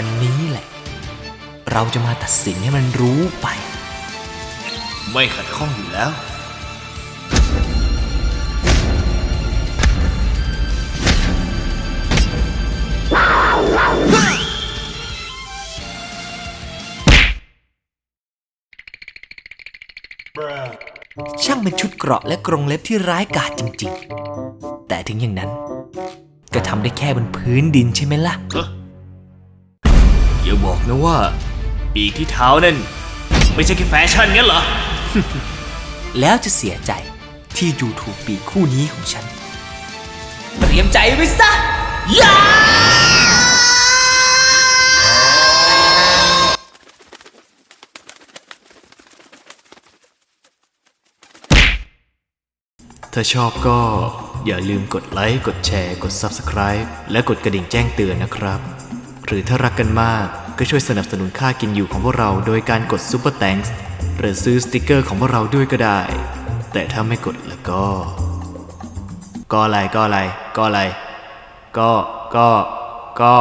วันนี้แหละ เราจะมาตัดสินให้มันรู้ไป ไม่ขัดข้องอยู่แล้วช่างเป็นชุดเกราะและกรงเล็บที่ร้ายกาจจริงๆ แต่ถึงอย่างนั้น ก็ทำได้แค่บนพื้นดินใช่ไหมล่ะ อย่าบอกนะว่าปีกที่เท้านั่น ไม่ใช่แค่แฟชั่นงั้นเหรอ แล้วจะเสียใจที่ดูถูกปีกคู่นี้ของฉัน เตรียมใจไว้ซะยาถ้าชอบก็อย่าลืมกดไลค์ กดแชร์ กด Subscribe และกดกระดิ่งแจ้งเตือนนะครับ หรือถ้ารักกันมากก็ช่วยสนับสนุนค่ากินอยู่ของพวกเราโดยการกดซ u เปอร์แตงส์หรือซื้อสติกเกอร์ของพวกเราด้วยก็ได้ แต่ถ้าไม่กดแล้วก็ ก็อะไรก็อะไร ก็อะไร ก็ก็ก็